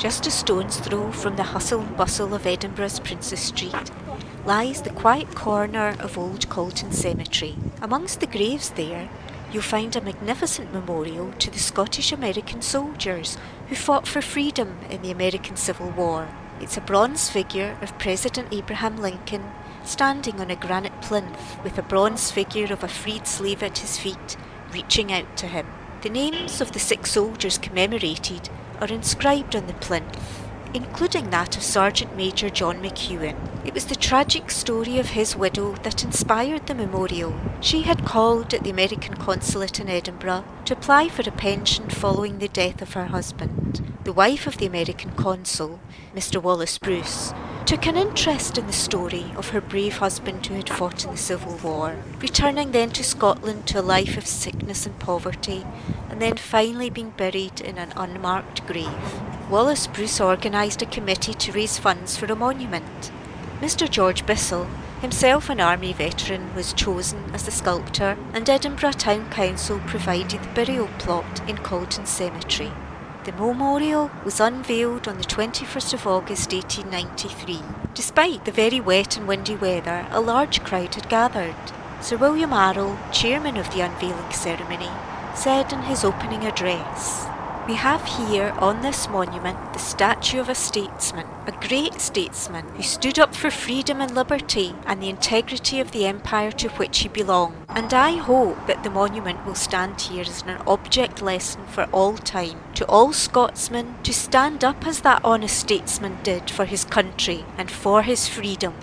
Just a stone's throw from the hustle and bustle of Edinburgh's Princes Street lies the quiet corner of Old Calton Cemetery. Amongst the graves there, you'll find a magnificent memorial to the Scottish American soldiers who fought for freedom in the American Civil War. It's a bronze figure of President Abraham Lincoln standing on a granite plinth with a bronze figure of a freed slave at his feet, reaching out to him. The names of the six soldiers commemorated are inscribed on the plinth, including that of Sergeant Major John McEwen. It was the tragic story of his widow that inspired the memorial. She had called at the American consulate in Edinburgh to apply for a pension following the death of her husband. The wife of the American consul, Mr. Wallace Bruce, took an interest in the story of her brave husband who had fought in the Civil War, returning then to Scotland to a life of sickness and poverty, and then finally being buried in an unmarked grave. Wallace Bruce organised a committee to raise funds for a monument. Mr. George Bissell, himself an army veteran, was chosen as the sculptor, and Edinburgh Town Council provided the burial plot in Calton Cemetery. The memorial was unveiled on the 21st of August 1893. Despite the very wet and windy weather, a large crowd had gathered. Sir William Arrol, chairman of the unveiling ceremony, said in his opening address, we have here on this monument the statue of a statesman, a great statesman who stood up for freedom and liberty and the integrity of the empire to which he belonged. And I hope that the monument will stand here as an object lesson for all time to all Scotsmen to stand up as that honest statesman did for his country and for his freedom